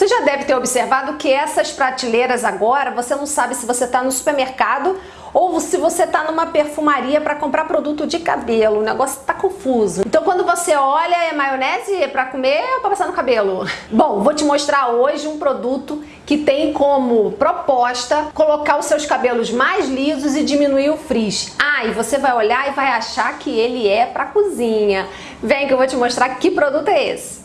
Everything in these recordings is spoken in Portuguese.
Você já deve ter observado que essas prateleiras agora, você não sabe se você está no supermercado ou se você está numa perfumaria para comprar produto de cabelo, o negócio está confuso. Então quando você olha, é maionese para comer ou para passar no cabelo? Bom, vou te mostrar hoje um produto que tem como proposta colocar os seus cabelos mais lisos e diminuir o frizz. Ah, e você vai olhar e vai achar que ele é para cozinha. Vem que eu vou te mostrar que produto é esse.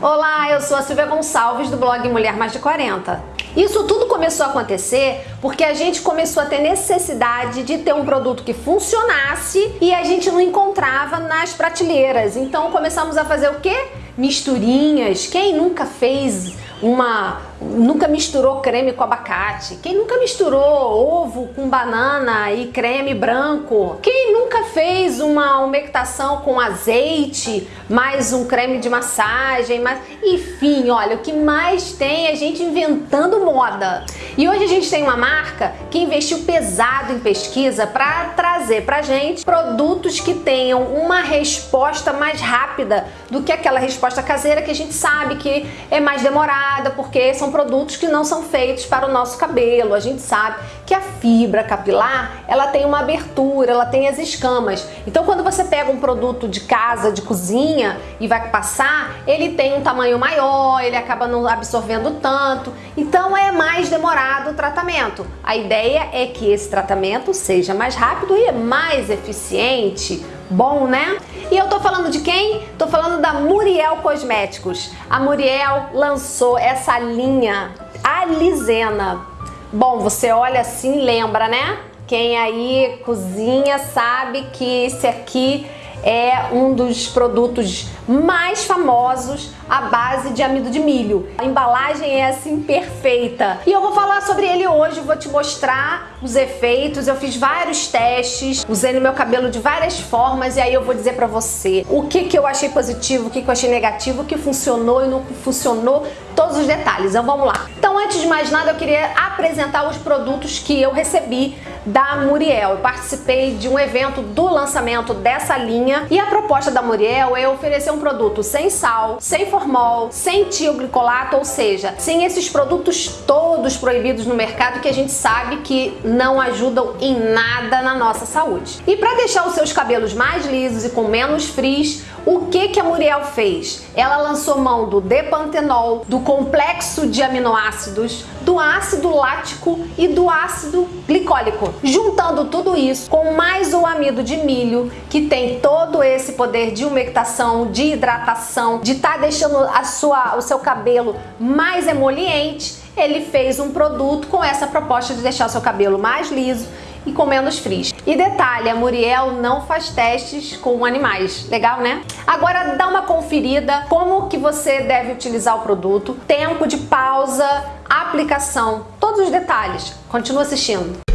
Olá, eu sou a Silvia Gonçalves do blog Mulher Mais de 40. Isso tudo começou a acontecer porque a gente começou a ter necessidade de ter um produto que funcionasse e a gente não encontrava nas prateleiras. Então começamos a fazer o quê? Misturinhas. Quem nunca fez uma nunca misturou creme com abacate? Quem nunca misturou ovo com banana e creme branco? Quem nunca fez uma umectação com azeite, mais um creme de massagem, mais... enfim, olha, o que mais tem é gente inventando moda. E hoje a gente tem uma marca que investiu pesado em pesquisa para trazer pra gente produtos que tenham uma resposta mais rápida do que aquela resposta caseira que a gente sabe que é mais demorada, porque são são produtos que não são feitos para o nosso cabelo. A gente sabe que a fibra capilar, ela tem uma abertura, ela tem as escamas. Então quando você pega um produto de casa, de cozinha e vai passar, ele tem um tamanho maior, ele acaba não absorvendo tanto. Então é mais demorado o tratamento. A ideia é que esse tratamento seja mais rápido e mais eficiente. Bom, né? E eu tô falando de quem? Tô falando da Muriel Cosméticos. A Muriel lançou essa linha Alisena. Bom, você olha assim lembra, né? Quem aí cozinha sabe que esse aqui é um dos produtos mais famosos à base de amido de milho. A embalagem é assim perfeita. E eu vou falar sobre ele hoje, vou te mostrar os efeitos. Eu fiz vários testes, usei no meu cabelo de várias formas e aí eu vou dizer pra você o que, que eu achei positivo, o que, que eu achei negativo, o que funcionou e não funcionou, todos os detalhes. Então vamos lá. Antes de mais nada eu queria apresentar os produtos que eu recebi da Muriel. Eu participei de um evento do lançamento dessa linha e a proposta da Muriel é oferecer um produto sem sal, sem formol, sem tioglicolato, ou seja, sem esses produtos todos proibidos no mercado que a gente sabe que não ajudam em nada na nossa saúde. E para deixar os seus cabelos mais lisos e com menos frizz, o que, que a Muriel fez? Ela lançou mão do depantenol, do complexo de aminoácidos, do ácido lático e do ácido glicólico. Juntando tudo isso com mais o amido de milho, que tem todo esse poder de umectação, de hidratação, de estar tá deixando a sua, o seu cabelo mais emoliente, ele fez um produto com essa proposta de deixar o seu cabelo mais liso e com menos frizz. E detalhe, a Muriel não faz testes com animais. Legal, né? Agora dá uma conferida como que você deve utilizar o produto, tempo de pausa, aplicação, todos os detalhes. Continua assistindo.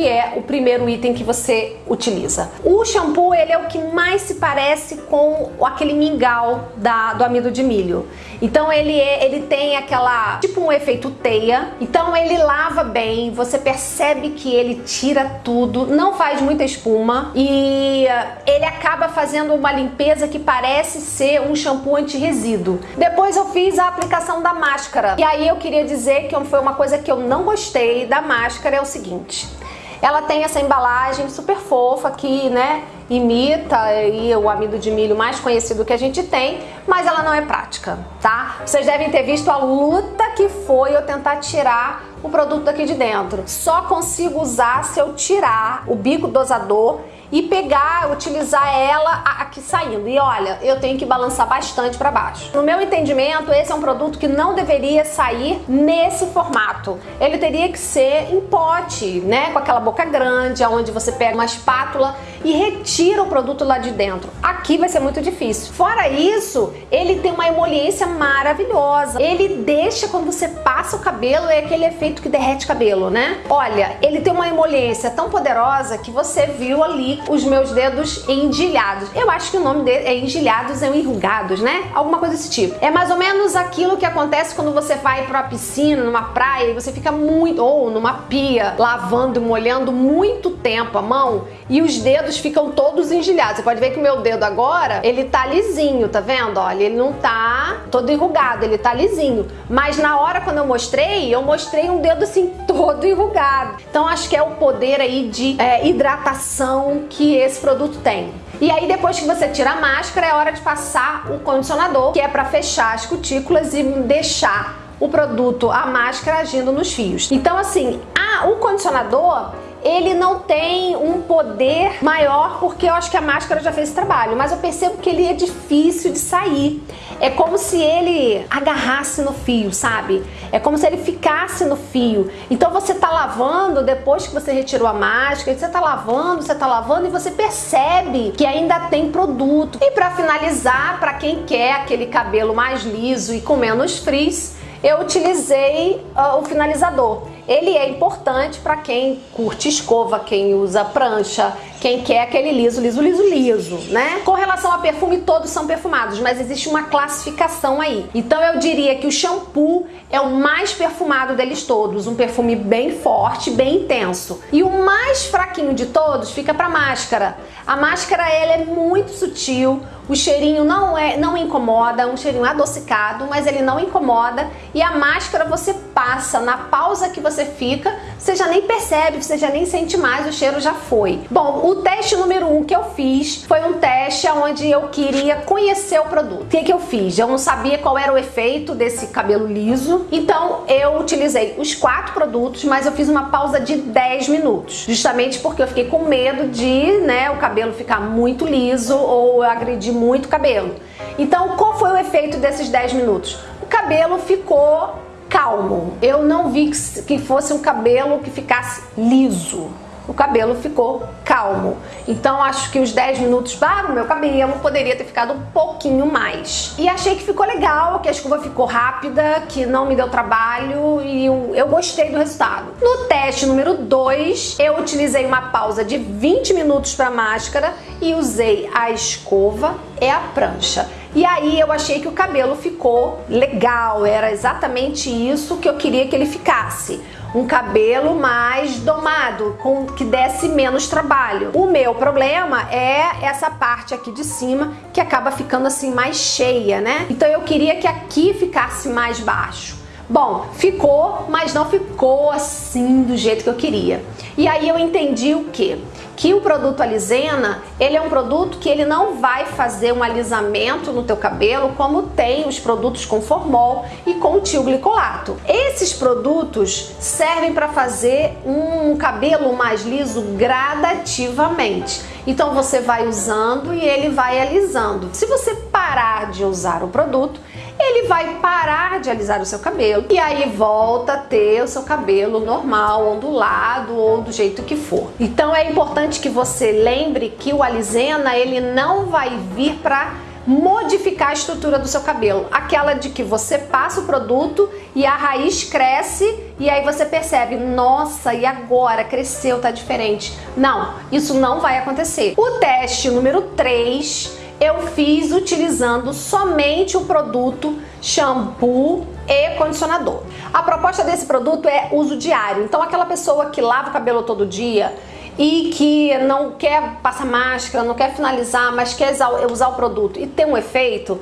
Que é o primeiro item que você utiliza. O shampoo, ele é o que mais se parece com aquele mingau da, do amido de milho. Então ele, é, ele tem aquela, tipo um efeito teia. Então ele lava bem, você percebe que ele tira tudo, não faz muita espuma e eh, ele acaba fazendo uma limpeza que parece ser um shampoo anti-resíduo. Depois eu fiz a aplicação da máscara. E aí eu queria dizer que foi uma coisa que eu não gostei da máscara é o seguinte. Ela tem essa embalagem super fofa que, né, imita aí o amido de milho mais conhecido que a gente tem, mas ela não é prática, tá? Vocês devem ter visto a luta que foi eu tentar tirar o produto daqui de dentro. Só consigo usar se eu tirar o bico dosador e pegar, utilizar ela aqui saindo. E olha, eu tenho que balançar bastante para baixo. No meu entendimento, esse é um produto que não deveria sair nesse formato. Ele teria que ser em pote, né, com aquela boca grande, onde você pega uma espátula e retira o produto lá de dentro. Aqui vai ser muito difícil. Fora isso, ele tem uma emoliência maravilhosa. Ele deixa quando você passa o cabelo, é aquele efeito que derrete cabelo, né? Olha, ele tem uma emoliência tão poderosa que você viu ali os meus dedos endilhados. Eu acho que o nome dele é endilhados, é enrugados, né? Alguma coisa desse tipo. É mais ou menos aquilo que acontece quando você vai uma piscina, numa praia e você fica muito ou numa pia lavando, molhando muito tempo a mão e os dedos ficam todos engilhados. Você pode ver que o meu dedo agora, ele tá lisinho, tá vendo? Olha, ele não tá todo enrugado, ele tá lisinho. Mas na hora quando eu mostrei, eu mostrei um dedo assim todo enrugado. Então acho que é o poder aí de é, hidratação que esse produto tem. E aí depois que você tira a máscara, é hora de passar o condicionador, que é para fechar as cutículas e deixar o produto, a máscara agindo nos fios. Então assim, a, o condicionador ele não tem um poder maior porque eu acho que a máscara já fez esse trabalho, mas eu percebo que ele é difícil de sair. É como se ele agarrasse no fio, sabe? É como se ele ficasse no fio. Então você tá lavando, depois que você retirou a máscara, você tá lavando, você tá lavando e você percebe que ainda tem produto. E para finalizar, para quem quer aquele cabelo mais liso e com menos frizz, eu utilizei uh, o finalizador. Ele é importante para quem curte escova, quem usa prancha, quem quer aquele liso, liso, liso, liso, né? Com relação a perfume, todos são perfumados, mas existe uma classificação aí. Então eu diria que o shampoo é o mais perfumado deles todos, um perfume bem forte, bem intenso. E o mais fraquinho de todos fica para máscara. A máscara ela é muito sutil, o cheirinho não é, não incomoda, um cheirinho adocicado, mas ele não incomoda. E a máscara você passa na pausa que você fica, você já nem percebe, você já nem sente mais, o cheiro já foi. Bom, o teste número um que eu fiz foi um teste onde eu queria conhecer o produto. O que, que eu fiz? Eu não sabia qual era o efeito desse cabelo liso, então eu utilizei os quatro produtos, mas eu fiz uma pausa de 10 minutos, justamente porque eu fiquei com medo de né, o cabelo ficar muito liso ou agredir muito cabelo. Então, qual foi o efeito desses 10 minutos? O cabelo ficou calmo. Eu não vi que fosse um cabelo que ficasse liso. O cabelo ficou calmo. Então acho que os 10 minutos para o meu cabelo poderia ter ficado um pouquinho mais. E achei que ficou legal, que a escova ficou rápida, que não me deu trabalho e eu gostei do resultado. No teste número 2, eu utilizei uma pausa de 20 minutos para máscara e usei a escova e a prancha. E aí eu achei que o cabelo ficou legal, era exatamente isso que eu queria que ele ficasse. Um cabelo mais domado, com que desse menos trabalho. O meu problema é essa parte aqui de cima que acaba ficando assim mais cheia, né? Então eu queria que aqui ficasse mais baixo. Bom, ficou, mas não ficou assim do jeito que eu queria. E aí eu entendi o que? Que o produto Alisena, ele é um produto que ele não vai fazer um alisamento no teu cabelo como tem os produtos com formol e com tilglicolato. Esses produtos servem para fazer um cabelo mais liso gradativamente. Então você vai usando e ele vai alisando. Se você parar de usar o produto, ele vai parar de alisar o seu cabelo e aí volta a ter o seu cabelo normal, ondulado ou do jeito que for. Então é importante que você lembre que o alisena ele não vai vir para modificar a estrutura do seu cabelo. Aquela de que você passa o produto e a raiz cresce e aí você percebe, nossa, e agora cresceu, tá diferente. Não, isso não vai acontecer. O teste número 3 eu fiz utilizando somente o produto shampoo e condicionador. A proposta desse produto é uso diário. Então aquela pessoa que lava o cabelo todo dia e que não quer passar máscara, não quer finalizar, mas quer usar o produto e ter um efeito,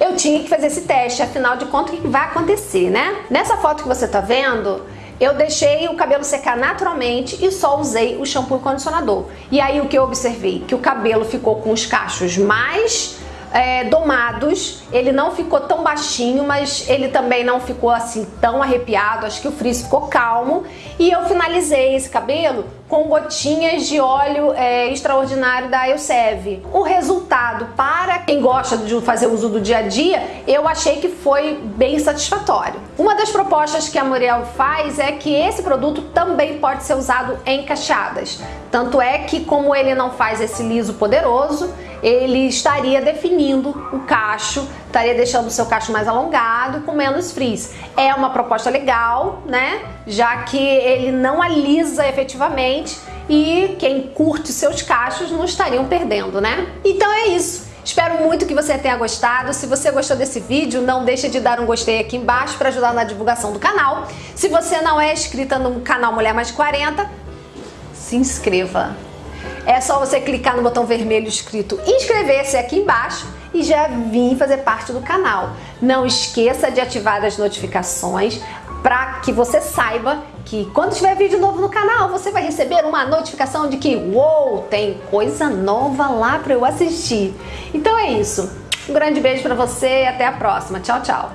eu tinha que fazer esse teste, afinal de contas, o que vai acontecer, né? Nessa foto que você tá vendo, eu deixei o cabelo secar naturalmente e só usei o shampoo e condicionador. E aí o que eu observei? Que o cabelo ficou com os cachos mais é, domados, ele não ficou tão baixinho, mas ele também não ficou assim tão arrepiado, acho que o frizz ficou calmo. E eu finalizei esse cabelo com gotinhas de óleo é, extraordinário da Elsev. O resultado, para quem gosta de fazer uso do dia a dia, eu achei que foi bem satisfatório. Uma das propostas que a Muriel faz é que esse produto também pode ser usado em cacheadas. Tanto é que como ele não faz esse liso poderoso, ele estaria definindo o cacho, estaria deixando o seu cacho mais alongado com menos frizz. É uma proposta legal, né? Já que ele não alisa efetivamente e quem curte seus cachos não estariam perdendo, né? Então é isso. Espero muito que você tenha gostado. Se você gostou desse vídeo, não deixe de dar um gostei aqui embaixo para ajudar na divulgação do canal. Se você não é inscrita no canal Mulher Mais 40, se inscreva. É só você clicar no botão vermelho escrito inscrever-se aqui embaixo e já vir fazer parte do canal. Não esqueça de ativar as notificações para que você saiba que quando tiver vídeo novo no canal, você vai receber uma notificação de que, uou, tem coisa nova lá para eu assistir. Então é isso. Um grande beijo para você e até a próxima. Tchau, tchau.